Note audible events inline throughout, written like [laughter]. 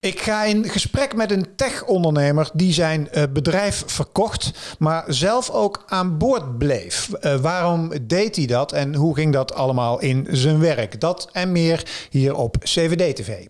Ik ga in gesprek met een tech-ondernemer die zijn uh, bedrijf verkocht, maar zelf ook aan boord bleef. Uh, waarom deed hij dat en hoe ging dat allemaal in zijn werk? Dat en meer hier op CVD-TV.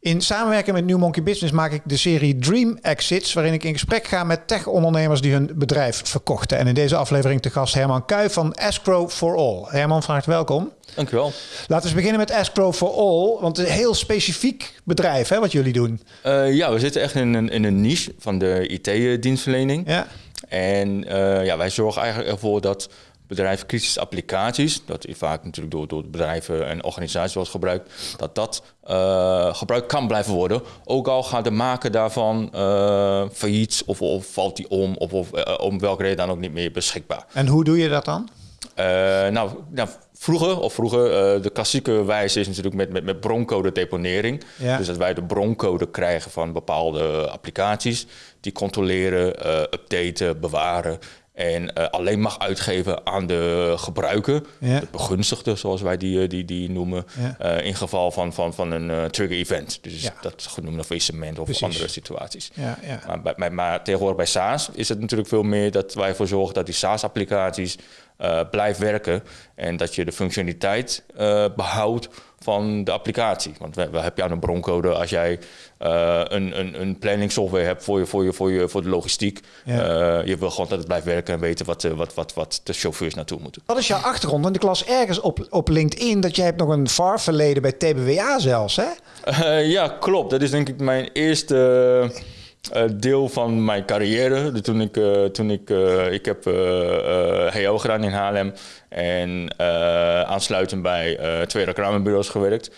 In samenwerking met New Monkey Business maak ik de serie Dream Exits, waarin ik in gesprek ga met tech-ondernemers die hun bedrijf verkochten. En in deze aflevering te gast Herman Kuij van Escrow for All. Herman, van harte welkom. Dankjewel. Laten we beginnen met Escrow for All, want het is een heel specifiek bedrijf hè, wat jullie doen. Uh, ja, we zitten echt in een, in een niche van de IT-dienstverlening. Ja. En uh, ja, wij zorgen eigenlijk ervoor dat bedrijven kritische applicaties, dat vaak natuurlijk door, door bedrijven en organisaties wordt gebruikt, dat dat uh, gebruikt kan blijven worden. Ook al gaat de maker daarvan uh, failliet of, of, valt die om of, of uh, om welke reden dan ook niet meer beschikbaar. En hoe doe je dat dan? nou, nou, vroeger, of vroeger, de klassieke wijze is natuurlijk met, met, met broncode deponering. Ja. Dus dat wij de broncode krijgen van bepaalde applicaties. Die controleren, updaten, bewaren en uh, alleen mag uitgeven aan de gebruiker, de begunstigde, zoals wij die, die, die noemen, ja. uh, in geval van, van, van een uh, trigger event. Dus ja. dat genoemd een faillissement of Precies. andere situaties. Maar, maar, maar, tegenwoordig bij SaaS is het natuurlijk veel meer dat wij ervoor zorgen dat die SaaS-applicaties blijft werken en dat je de functionaliteit behoudt van de applicatie. Want we, we heb je aan een broncode als jij uh, een, een, een planning software hebt voor, je, voor, je, voor, je, voor de logistiek. Ja. Uh, je wil gewoon dat het blijft werken en weten wat, wat, wat, wat de chauffeurs naartoe moeten. Wat is jouw achtergrond? Want ik las ergens op, op LinkedIn dat jij hebt nog een VAR verleden bij TBWA zelfs, hè? Uh, ja, klopt. Dat is denk ik mijn eerste... Uh, deel van mijn carrière. Toen ik, uh, toen ik, uh, ik heb HO gedaan in Haarlem en aansluitend bij twee reclamebureaus gewerkt.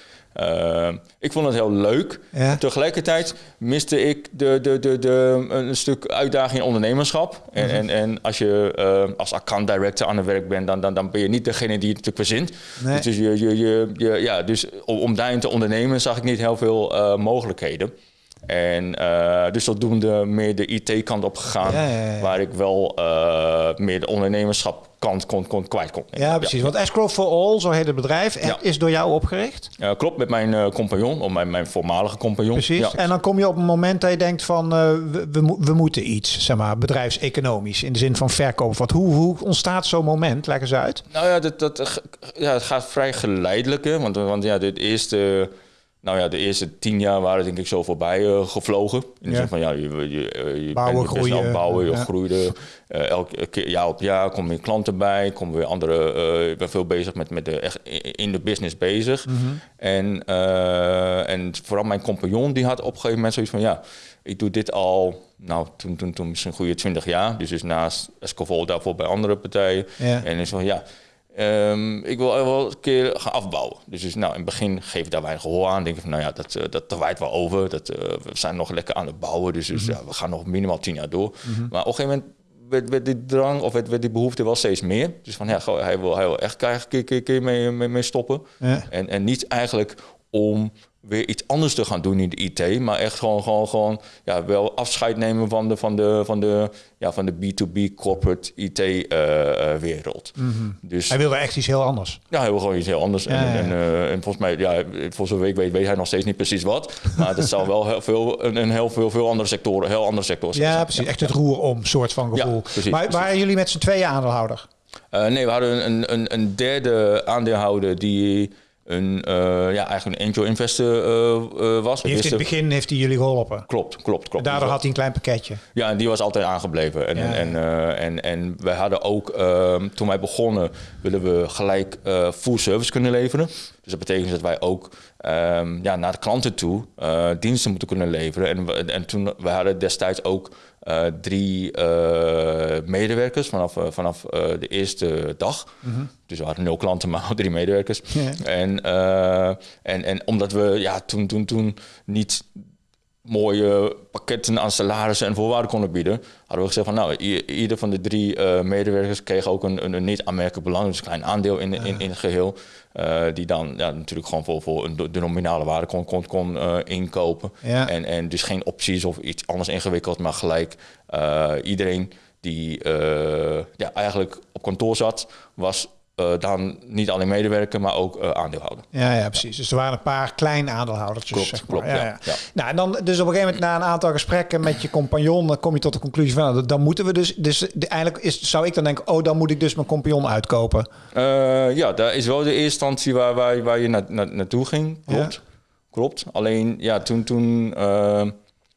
ik vond het heel leuk. Ja. Tegelijkertijd miste ik de, de, de, de, een stuk uitdaging in ondernemerschap. En, mm -hmm. en, en, als je als account director aan het werk bent, dan, dan, dan ben je niet degene die het natuurlijk verzint. Nee. Dus, je, je, je, je, ja, dus om, om daarin te ondernemen zag ik niet heel veel mogelijkheden. En uh, dus zodoende meer de IT-kant op gegaan, ja, ja, ja. waar ik wel uh, meer de ondernemerschap kant kon, kon, kwijt kon. Ja, precies. Want Escrow for All, zo heet het bedrijf, is door jou opgericht? Ja, klopt, met mijn uh, compagnon, of mijn, mijn voormalige compagnon. Precies. En dan kom je op een moment dat je denkt van, we, we, we, moeten iets, zeg maar, bedrijfseconomisch, in de zin van verkoop. Wat, hoe, hoe ontstaat zo'n moment? Leg eens uit. Nou ja, dat, dat, ja, het gaat vrij geleidelijk, want, want ja, dit eerste nou ja, de eerste tien jaar waren denk ik zo voorbij uh, gevlogen. In de zin van ja, je, je, je bouwen, groeien, snel bouwen, je ja. groeide. Uh, elke keer jaar op jaar komen weer klanten bij, komen weer andere. Uh, ik ben veel bezig met, met de echt in de business bezig. Mm -hmm. En, en vooral mijn compagnon die had op een gegeven moment zoiets van ja, ik doe dit al, nou toen, toen, toen misschien een goede twintig jaar. Dus, dus naast Escovol daarvoor bij andere partijen. Ja. En is van ja Um, ik wil wel een keer gaan afbouwen. Dus, dus nou, in het begin geef ik daar weinig gehoor aan. Denk ik van, nou ja, dat, uh, dat waait wel over. Dat, uh, we zijn nog lekker aan het bouwen. Dus, dus mm -hmm. ja, we gaan nog minimaal tien jaar door. Mm -hmm. Maar op een gegeven moment werd, werd die drang of werd, werd, die behoefte wel steeds meer. Dus van, ja, hij wil, hij wil echt krijgen, keer, keer, keer mee, mee, mee stoppen. Ja. En, en niet eigenlijk om weer iets anders te gaan doen in de IT, maar echt gewoon, gewoon, gewoon ja, wel afscheid nemen van de, van de, van de, ja, van de B2B corporate IT-wereld. Uh, mm -hmm. dus, hij wilde echt iets heel anders. Ja, hij wil gewoon iets heel anders. Ja, en, ja. En, uh, en, volgens mij, ja, voor zover ik weet, weet hij nog steeds niet precies wat. Maar dat zal wel heel veel, een, een heel veel, veel andere sectoren, heel andere sectoren Ja, zijn. precies. Echt het roer om, soort van gevoel. Precies, maar precies. waren jullie met z'n tweeën aandeelhouder? Uh, nee, we hadden een, een, een derde aandeelhouder die een, uh, ja, eigenlijk een angel investor uh, uh, was. Die heeft in het begin heeft hij jullie geholpen. Klopt, klopt, klopt. daardoor had hij een klein pakketje. Ja, en die was altijd aangebleven. En, ja. en, en, en wij hadden ook, ehm, toen wij begonnen, willen we gelijk full service kunnen leveren. Dus dat betekent dat wij ook um, ja, naar de klanten toe diensten moeten kunnen leveren. En, en toen, we hadden destijds ook uh, drie uh, medewerkers vanaf, uh, vanaf de eerste dag. -hmm. Dus we hadden nul klanten, maar [laughs] drie medewerkers. Yeah. En, en, en omdat we ja, toen, toen, toen niet mooie pakketten aan salarissen en voorwaarden konden bieden, hadden we gezegd van nou, ieder van de drie uh, medewerkers kreeg ook een, een, een niet aanmerkelijk belang, dus een klein aandeel in, in, in het geheel, uh, die dan ja, natuurlijk gewoon voor, voor een, de nominale waarde kon, kon, kon uh, inkopen. Ja. En, en dus geen opties of iets anders ingewikkeld, maar gelijk iedereen die ja, eigenlijk op kantoor zat, was eh, dan niet alleen medewerker, maar ook uh, aandeelhouder. Ja, ja, precies. Dus er waren een paar kleine aandeelhouders. Klopt, zeg maar. klopt, ja, ja. Nou, en dan, dus op een gegeven moment na een aantal gesprekken met je compagnon, dan kom je tot de conclusie van, nou, dan moeten we dus, dus de, eigenlijk is, zou ik dan denken, oh, dan moet ik dus mijn compagnon uitkopen. Uh, ja, daar is wel de eerste instantie waar, waar, waar je na, na, naartoe ging. Klopt. Ja. Klopt. Alleen, ja, toen, toen uh,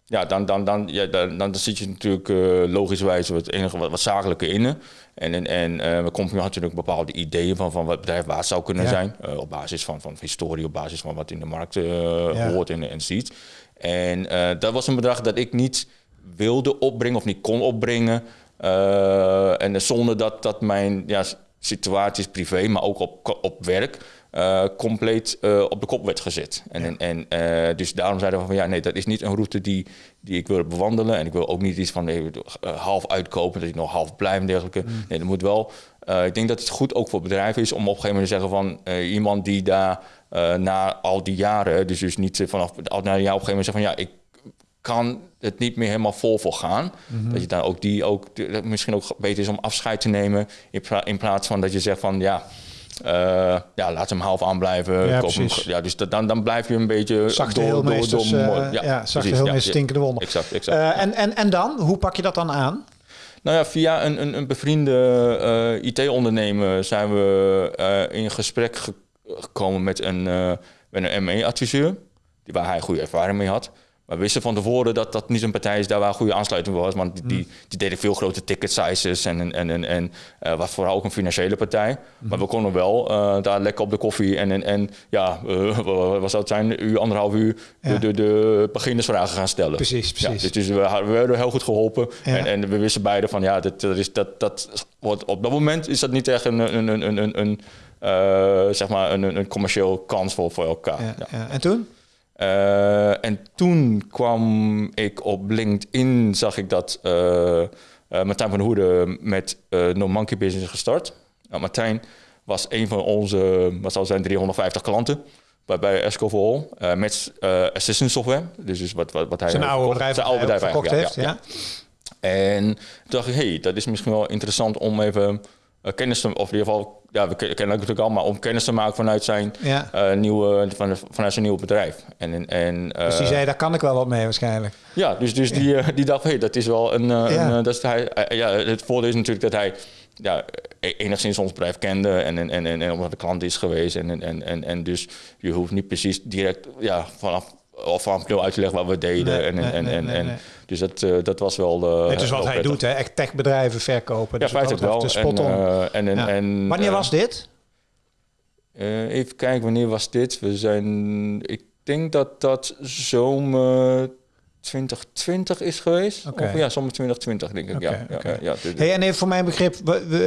ja, dan, dan, dan, ja, dan, dan zit je natuurlijk uh, logischwijs het enige wat, wat zakelijke in. En, en, en uh, compagnon had natuurlijk bepaalde ideeën van, van wat het bedrijf waard zou kunnen Ja. zijn. Uh, op basis van, van historie, op basis van wat in de markt Ja. hoort en, en ziet. En dat was een bedrag dat ik niet wilde opbrengen of niet kon opbrengen. En zonder dat, dat mijn ja, situaties privé, maar ook op, op werk, uh, compleet uh, op de kop werd gezet. En, Ja. en, en uh, dus daarom zeiden we van ja, nee, dat is niet een route die, die ik wil bewandelen. En ik wil ook niet iets van nee, half uitkopen, dat ik nog half blijf en dergelijke. Mm. Nee, dat moet wel. Ik denk dat het goed ook voor bedrijven is om op een gegeven moment te zeggen van iemand die daar na al die jaren, dus, dus niet vanaf al na een jaar op een gegeven moment zegt van ja, ik kan het niet meer helemaal vol voor gaan. Mhm. Dat je dan ook die ook dat misschien ook beter is om afscheid te nemen in plaats van dat je zegt van ja. Uh, ja, laat hem half aanblijven. Ja, Koop hem- precies. ja, dus dat, dan, dan blijf je een beetje Zachte heelmeesters, eh, ja, zachte precies, heelmeesters ja, stinkende wonder. Exact, exact. Uh, en, en, en dan, hoe pak je dat dan aan? Nou ja, via een, een, een bevriende uh, IT-ondernemer zijn we uh, in gesprek ge gekomen met een, uh, met een ME-adviseur, waar hij goede ervaring mee had. Maar we wisten van tevoren dat dat niet een partij is daar waar goede aansluiting was. Want die, Mm. die, die deden veel grote ticket sizes en, en, en, en uh, was vooral ook een financiële partij. Mm. Maar we konden wel uh, daar lekker op de koffie en, en, en ja, uh, wat zou het zijn, uur, anderhalf uur, Ja. de, de, de beginnersvragen gaan stellen. Precies, precies. Ja, dus, dus we, we werden heel goed geholpen. Ja. En, en we wisten beide van ja, dat, dat, is, dat, dat wordt, op dat moment is dat niet echt een, een, een, een, een, een uh, zeg maar een, een commercieel kans voor, voor elkaar. Ja. En toen? Uh, en toen kwam ik op LinkedIn, zag ik dat uh, uh, Martijn van Hoede met No Monkey Business gestart. Nou, Martijn was een van onze, wat zal zijn, 350 klanten bij, bij Esco for All, met assistant software. Dus, dus wat, wat, wat hij Zijn oude bedrijf, zijn oude bedrijf verkocht heeft, ja, ja. ja. En toen dacht ik, hey, dat is misschien wel interessant om even kennis te, of in ieder geval, ja, we kennen elkaar natuurlijk al, maar om kennis te maken vanuit zijn Ja. uh, nieuwe, van, vanuit zijn nieuwe bedrijf. En, en, en, Dus die uh, zei, daar kan ik wel wat mee waarschijnlijk. ja, dus, dus die, uh, die dacht, hey, dat is wel een. Uh, Ja. een uh, dat is hij, uh, ja, het voordeel is natuurlijk dat hij ja, e- enigszins ons bedrijf kende en, en, en, en, omdat de klant is geweest. En, en, en, en dus je hoeft niet precies direct ja, vanaf, of nul uit te leggen wat we deden. Nee, en, en, nee, en, nee, en. Dus dat, uh, dat was wel. Uh, Het is wat hij prettig. doet, hè? echt techbedrijven verkopen. Ja, Dus feitelijk wel. De spot En, on. uh, en, en, Ja. en, Wanneer was dit? Even kijken, wanneer was dit? We zijn, ik denk dat dat zomer 2020 is geweest. Of ja, zomer 2020 denk ik. Ja, ja, dus- Hey, en even voor mijn begrip,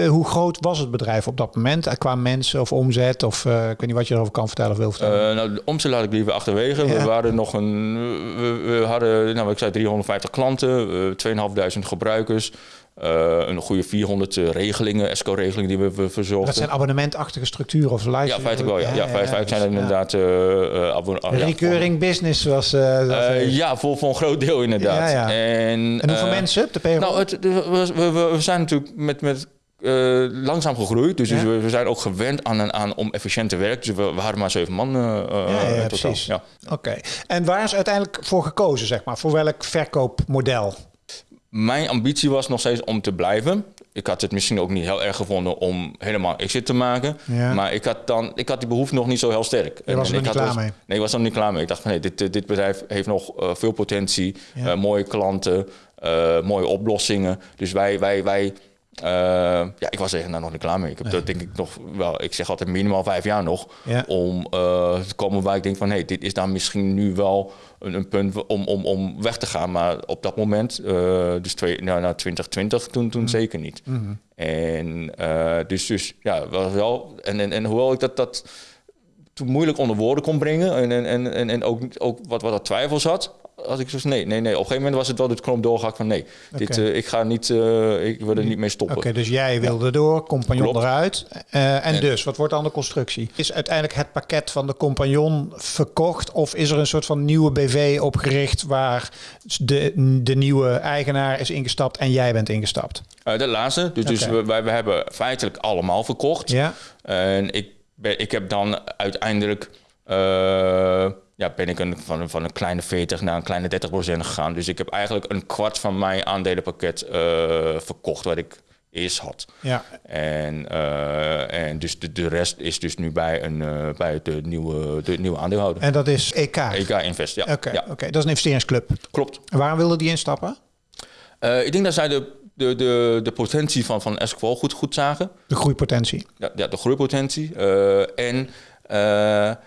hoe groot was het bedrijf op dat moment? Eh, Qua mensen of omzet? Of uh, ik weet niet wat je erover kan vertellen of wil vertellen. Uh, nou, de omzet laat ik liever achterwege. Ja. We waren nog een. We, we hadden, nou, ik zei 350 klanten, uh, 2500 gebruikers. Uh, een goede 400 uh, regelingen, ESCO-regelingen die we, we verzorgden. dat zijn abonnementachtige structuren of live? Ja, feitelijk wel. Ja, ja, feitelijk zijn ja. inderdaad. Uh, uh, abon- uh, ja, Recurring business was... Uh, ja, voor, voor een groot deel inderdaad. En, en hoeveel mensen op de payroll? Nou, het, we, we, we, zijn natuurlijk met, met uh, langzaam gegroeid. Dus, Ja. dus we, we zijn ook gewend aan, aan om efficiënt te werken. Dus we, we hadden maar zeven man uh, ja, ja, precies. Oké. En waar is uiteindelijk voor gekozen, zeg maar? Voor welk verkoopmodel? Mijn ambitie was nog steeds om te blijven. Ik had het misschien ook niet heel erg gevonden om helemaal exit te maken. Ja. Maar ik had, dan, ik had die behoefte nog niet zo heel sterk. Je was er ik nog niet had klaar dus- mee? Nee, ik was er nog niet klaar mee. Ik dacht van nee, dit, dit bedrijf heeft nog uh, veel potentie. Ja. Uh, mooie klanten, uh, mooie oplossingen. Dus wij... wij, wij ja, ik was er nou nog niet klaar mee. Ik heb dat denk ik nog wel. Ik zeg altijd minimaal vijf jaar nog Ja. om te komen waar ik denk van, hé, hey, dit is dan misschien nu wel een, een punt om, om, om weg te gaan. Maar op dat moment, uh, dus twee, nou, nou, 2020, toen, toen Mm. zeker niet. Mm-hmm. En dus, dus ja, was wel. En, en, en hoewel ik dat, dat toen moeilijk onder woorden kon brengen en, en, en, en ook, ook wat, wat er twijfels had. Had ik zoiets nee, nee, nee. Op een gegeven moment was het wel de knop doorgehakt van nee, dit, eh, ik ga niet, eh, ik wil er niet mee stoppen. Oké, dus jij wilde door, compagnon Klopt. eruit. Eh, en En- dus, wat wordt dan de constructie? Is uiteindelijk het pakket van de compagnon verkocht? Of is er een soort van nieuwe BV opgericht waar de, de nieuwe eigenaar is ingestapt en jij bent ingestapt? De laatste, dus, dus we, wij, we hebben feitelijk allemaal verkocht. Ja? En ik, ben, ik heb dan uiteindelijk ja, ben ik een, van, een- van een kleine 40 naar een kleine 30 procent gegaan. Dus ik heb eigenlijk een kwart van mijn aandelenpakket eh, verkocht wat ik eerst had. Ja. En, eh, en dus de, de rest is dus nu bij, een, eh, bij de, nieuwe, de nieuwe aandeelhouder. En dat is EK? EK Invest, ja. Oké, ja oké, dat is een investeringsclub. klopt. En waarom wilde die instappen? Ik denk dat zij de, de, de, de potentie van, van Esqual goed, goed zagen. De groeipotentie. Ja, ja de groeipotentie. En,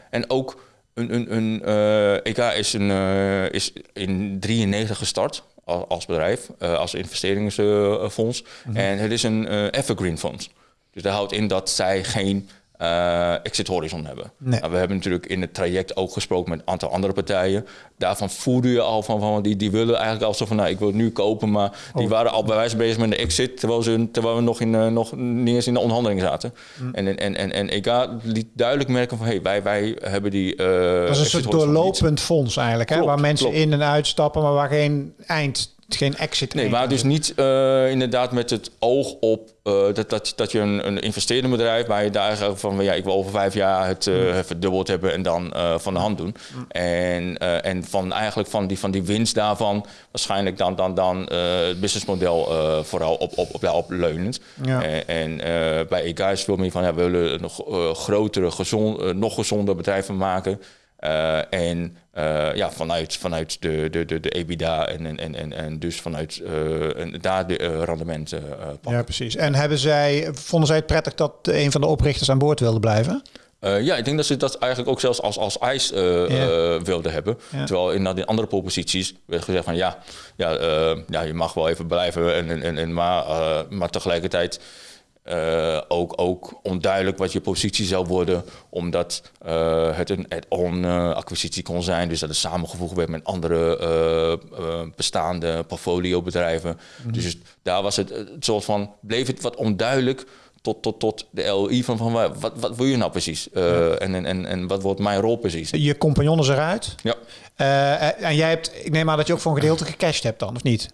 en ook een, een, een eh, EK is, een, eh, is in 93 gestart als, als bedrijf, eh, als investeringsfonds. En het is een evergreen fonds. Dus dat houdt in dat zij geen exit horizon hebben. Nee. Nou, we hebben natuurlijk in het traject ook gesproken met een aantal andere partijen. Daarvan voelde je al van, van die, die willen eigenlijk al zo van, nou, ik wil het nu kopen, maar die waren al bij wijze bezig met de exit, terwijl, ze, terwijl we nog, in, eh, nog niet eens in de onderhandeling zaten. En, en, en, en EK liet duidelijk merken van, hey, wij, wij hebben die... eh Dat is een soort niet. doorlopend fonds eigenlijk, hè? Klopt, waar mensen klopt. in en uitstappen, maar waar geen eind, geen exit Nee, maar dus niet eh, inderdaad met het oog op eh, dat, dat, dat je een, een investerende bedrijf waar je daar van ja, ik wil over vijf jaar het eh, verdubbeld hebben en dan van de hand doen. En, eh, en van eigenlijk van die, van die winst daarvan waarschijnlijk dan, dan, dan het businessmodel vooral op, op, op, daarop leunend. Ja. En, en bij EK is veel meer van ja, we willen nog grotere, gezond, nog gezonder bedrijf van maken. En eh, ja, vanuit, vanuit de, de, de, de EBITDA en, en, en, en, dus vanuit eh, en daar de eh, rendementen pakken. Ja, precies. En hebben zij, vonden zij het prettig dat een van de oprichters aan boord wilde blijven? Ja, ik denk dat ze dat eigenlijk ook zelfs als, als eh, wilden hebben. Terwijl in, in andere proposities werd gezegd van ja, ja, ja je mag wel even blijven. En, en, en, maar, maar tegelijkertijd eh, ook, ook onduidelijk wat je positie zou worden. Omdat eh, het een add-on eh, acquisitie kon zijn. Dus dat het samengevoegd werd met andere eh, eh, bestaande portfoliobedrijven. Dus daar was het, het soort van, bleef het wat onduidelijk tot, tot, tot de LI van, van wat, wat wil je nou precies? Eh, en, en, en, en wat wordt mijn rol precies? Je compagnon is eruit. Ja. En jij hebt, ik neem aan dat je ook voor een gedeelte gecashed hebt dan, of niet?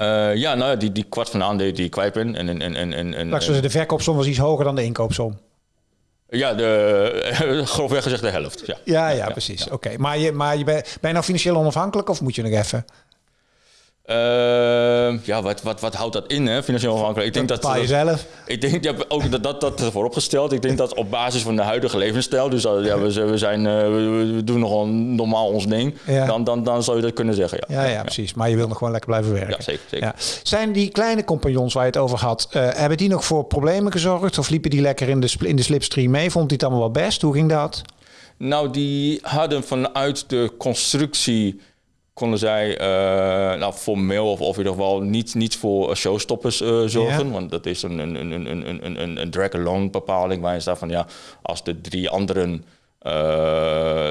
Eh, ja, nou ja, die, die kwart van de aandelen die ik kwijt ben. En, en, en, en, en, de verkoopsom was iets hoger dan de inkoopsom. ja, de, [laughs] grofweg gezegd de helft. Ja. Ja, ja, precies. Oké, maar, je, maar je ben, ben je nou financieel onafhankelijk of moet je nog even? Eh, ja, wat, wat, wat houdt dat in, hè? financieel afhankelijk? Ik denk dat, dat, zelf. ik denk ja, ook dat dat, dat vooropgesteld. Ik denk dat op basis van de huidige levensstijl, dus dat, ja, we, we, zijn, eh, we, doen nogal normaal ons ding, Ja. dan, dan, dan zou je dat kunnen zeggen. Ja, Ja, ja, precies. Maar je wil nog gewoon lekker blijven werken. Ja, zeker. zeker. Ja. Zijn die kleine compagnons waar je het over had, eh, hebben die nog voor problemen gezorgd? Of liepen die lekker in de, in de slipstream mee? Vond die het allemaal wel best? Hoe ging dat? Nou, die hadden vanuit de constructie konden zij eh, nou, formeel of, of in ieder geval niet, niet voor showstoppers eh, zorgen. Ja. Want dat is een, een, een, een, een, een, een, drag-along bepaling waarin staat van ja, als de drie anderen eh,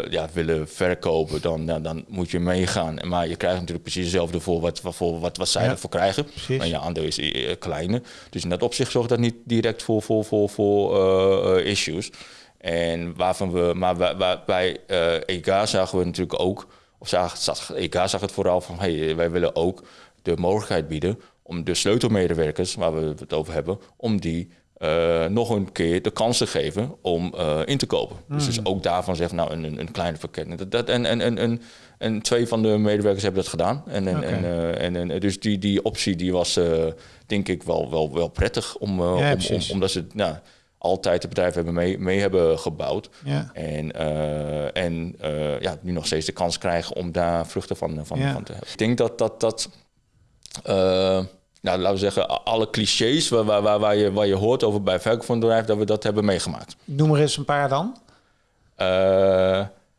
ja, willen verkopen, dan, ja, dan moet je meegaan. Maar je krijgt natuurlijk precies hetzelfde voor wat, voor wat, wat zij Ja. ervoor krijgen. Precies. Maar je aandeel is kleiner. Dus in dat opzicht zorgt dat niet direct voor, voor, voor, voor issues. En waarvan we, maar bij, bij, EK zagen we natuurlijk ook, of zag, zag, EK zag het vooral van, hey, wij willen ook de mogelijkheid bieden om de sleutelmedewerkers, waar we het over hebben, om die eh, nog een keer de kans te geven om eh, in te kopen. Dus, dus ook daarvan zeggen, nou, een, een, een kleine pakket. Dat, dat, en, en, en, en, en twee van de medewerkers hebben dat gedaan. En, en, en, eh, en, en dus die, die optie die was, eh, denk ik, wel, wel, wel prettig om, eh, Ja, om, omdat ze nou, altijd het bedrijf hebben mee, mee hebben gebouwd. Ja. En, eh, en eh, ja, nu nog steeds de kans krijgen om daar vruchten van, van, Ja. van te hebben. Ik denk dat dat, dat eh, nou, laten we zeggen, alle clichés waar, waar, waar, waar, je, waar je hoort over bij verkoop van bedrijf, dat we dat hebben meegemaakt. Noem er eens een paar dan.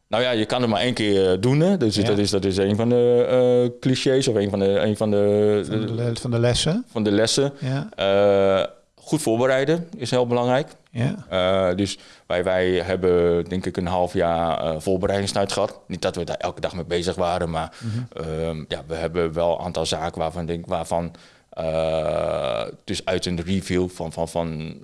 Nou ja, je kan het maar één keer doen. Hè? Dus Ja. dat, is, dat is een van de clichés of een van de, een van de, Van de, van de lessen. van de lessen. Ja. Eh, goed voorbereiden is heel belangrijk. Ja. dus wij, wij hebben denk ik een half jaar voorbereidingstijd gehad. Niet dat we daar elke dag mee bezig waren, maar ehm, ja, we hebben wel een aantal zaken waarvan, denk, waarvan dus uit een review van, van, van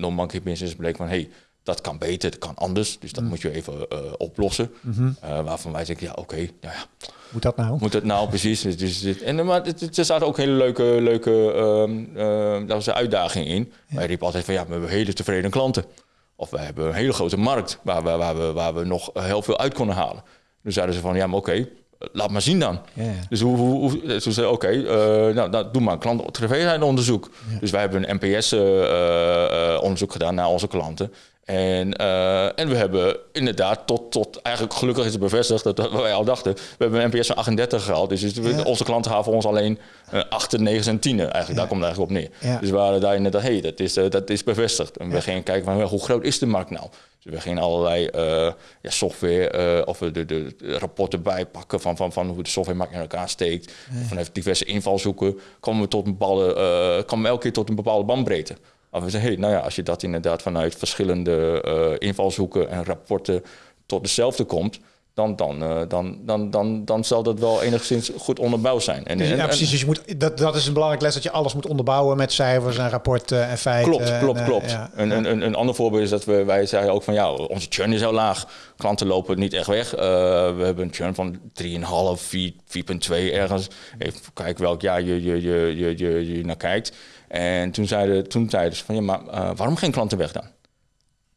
non-monkey business bleek van... Hey, dat kan beter, dat kan anders. Dus dat moet je even oplossen. waarvan wij zeggen, ja oké, nou ja moet dat nou? Moet dat nou, [laughs] precies. Dus, dus, en, maar er zaten ook hele leuke, leuke uh, dat was een uitdaging in. Ja. Wij riepen altijd van ja, we hebben hele tevreden klanten. Of we hebben een hele grote markt waar we, waar we, waar we nog heel veel uit konden halen. Dus zeiden ze van ja, maar oké, laat maar zien dan. Ja, Dus hoe, hoe, hoe ze zei oké, uh, nou, nou, doe maar een klanttevredenheidsonderzoek. Ja. Dus wij hebben een NPS-onderzoek gedaan naar onze klanten. En, uh, en we hebben inderdaad tot, tot eigenlijk gelukkig is het bevestigd dat, dat wij al dachten. We hebben een NPS van 38 gehaald. Dus, onze klanten voor ons alleen uh, 8, 9 en 10. Eigenlijk, daar komt het eigenlijk op neer. Ja. Dus we waren daar inderdaad, hey, dat is, uh, dat is bevestigd. En we gingen kijken van hoe groot is de markt nou? Dus we gingen allerlei uh, ja, software of de, de, de, rapporten bijpakken van, van, van hoe de software in elkaar steekt. Vanuit diverse invalshoeken komen we tot een bepaalde, komen we elke keer tot een bepaalde bandbreedte. Maar we zeggen, hey, nou ja, als je dat inderdaad vanuit verschillende uh, invalshoeken en rapporten tot dezelfde komt, dan, dan, uh, dan, dan, dan, dan zal dat wel enigszins goed onderbouwd zijn. En, dus, ja, precies. Dus je moet, dat, dat is een belangrijk les, dat je alles moet onderbouwen met cijfers en rapporten en feiten. Klopt, klopt, en, uh, klopt. Ja, een, een, een, ander voorbeeld is dat we, wij zeggen ook van, ja, onze churn is heel laag. Klanten lopen niet echt weg. Uh, we hebben een churn van 3,5, 4, 4,2 ergens. Even kijken welk jaar je, je, je, je, je, je naar kijkt. En toen zeiden, toen zeiden ze van, ja, maar uh, waarom geen klanten weg dan?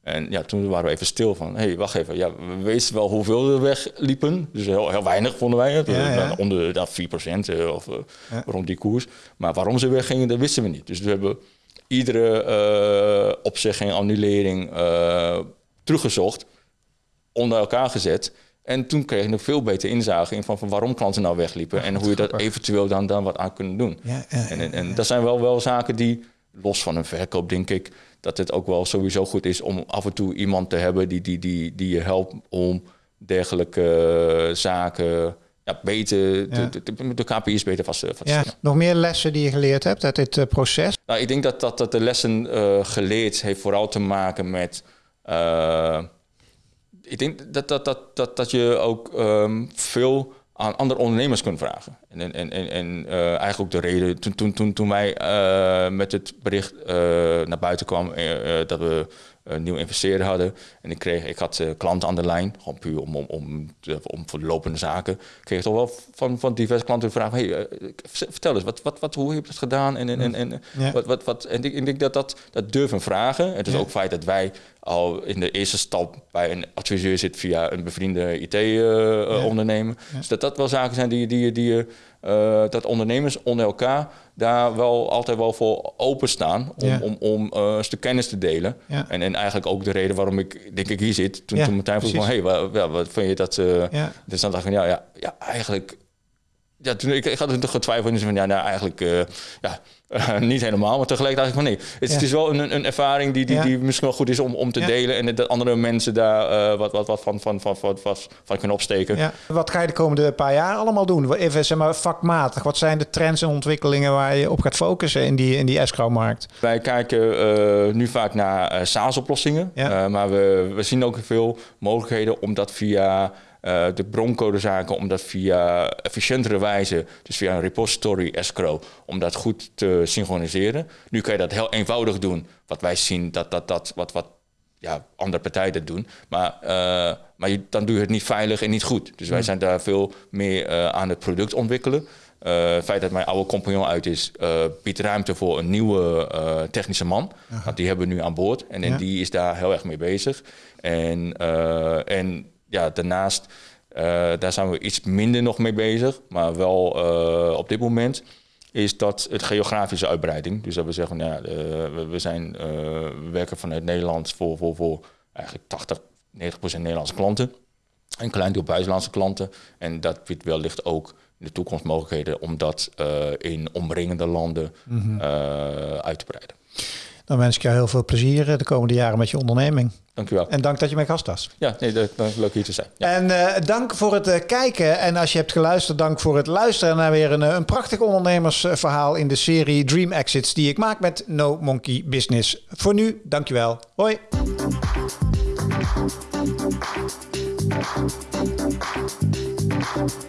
En ja, toen waren we even stil van, hé, hey, wacht even. Ja, we wisten wel hoeveel er wegliepen. Dus heel, heel weinig vonden wij. Ja, ja. Onder dat 4% uh, of ja. rond die koers. Maar waarom ze weggingen, dat wisten we niet. Dus we hebben iedere uh, opzegging, annulering teruggezocht. Onder elkaar gezet. En toen kreeg ik nog veel beter inzage in van, van waarom klanten nou wegliepen. en hoe je dat eventueel dan, dan wat aan kunnen doen. Ja, en, en, dat zijn wel, wel zaken die, los van een verkoop denk ik, dat het ook wel sowieso goed is om af en toe iemand te hebben die, die, die, die je helpt om dergelijke zaken ja, beter, de, KPI's beter vast, vast te stellen. Nog meer lessen die je geleerd hebt uit dit uh, proces? Nou, ik denk dat, dat, dat de lessen uh, geleerd heeft vooral te maken met... Uh, ik denk dat, dat, dat, dat, dat je ook um, veel aan andere ondernemers kunt vragen. En, en, en, en uh, eigenlijk ook de reden, toen, toen, toen, toen wij uh, met het bericht uh, naar buiten kwamen dat we een nieuw investeerder hadden. En ik, kreeg, ik had klanten aan de lijn, gewoon puur om, om, om, om voor de lopende zaken. Ik kreeg toch wel van, van diverse klanten vragen, hey, vertel eens, wat, wat, wat, hoe heb je dat gedaan? En, en, en, en, ja. wat, wat, wat, en ik, ik denk dat dat, dat durven vragen. Het is ja. ook feit dat wij al in de eerste stap bij een adviseur zit via een bevriende IT-ondernemer. Uh, ja. Dus dat dat wel zaken zijn die, die, die je, uh, dat ondernemers onder elkaar daar wel altijd wel voor openstaan om, ja. om, om uh, een stuk kennis te delen. Ja. En, en eigenlijk ook de reden waarom ik denk ik hier zit. Toen, toen Martijn vroeg van, hey, wat, wat vind je dat... ja. Dus dan dacht ik, ja, ja, ja eigenlijk ja, toen, ik, ik had er toch getwijfeld en van ja, nou eigenlijk uh, ja, uh, niet helemaal, maar tegelijk dacht ik van nee, het, ja. het is wel een, een ervaring die, die, ja. die misschien wel goed is om, om te ja. delen en dat andere mensen daar uh, wat, wat, wat van, van, van, van, van, van kunnen opsteken. Wat ga je de komende paar jaar allemaal doen? Even zeg maar vakmatig, wat zijn de trends en ontwikkelingen waar je op gaat focussen in die, in die escrow-markt? Wij kijken nu vaak naar SaaS-oplossingen, maar we, we zien ook veel mogelijkheden om dat via uh, de broncodezaken om dat via efficiëntere wijze, dus via een repository escrow, om dat goed te synchroniseren. Nu kan je dat heel eenvoudig doen, wat wij zien dat dat, dat wat, wat ja, andere partijen dat doen. Maar, uh, maar je, dan doe je het niet veilig en niet goed. Dus wij zijn daar veel meer uh, aan het product ontwikkelen. Uh, het feit dat mijn oude compagnon uit is, biedt ruimte voor een nieuwe technische man. Want die hebben we nu aan boord en, en ja. die is daar heel erg mee bezig. En, en ja, daarnaast, uh, daar zijn we iets minder nog mee bezig, maar wel uh, op dit moment is dat het geografische uitbreiding. Dus dat we zeggen, nou ja, uh, we, zijn, we werken vanuit Nederland voor, voor, voor eigenlijk 80, 90 procent Nederlandse klanten. Een klein deel buitenlandse klanten. En dat biedt wellicht ook in de toekomst mogelijkheden om dat in omringende landen mm -hmm. uit te breiden. Dan wens ik jou heel veel plezier de komende jaren met je onderneming. Dank u wel. En dank dat je mijn gast was. Ja, nee, dat, leuk hier te zijn. Ja. En uh, dank voor het uh, kijken. En als je hebt geluisterd, dank voor het luisteren naar weer een, een prachtig ondernemersverhaal in de serie Dream Exits die ik maak met No Monkey Business. Voor nu, dankjewel. Hoi. Thank you.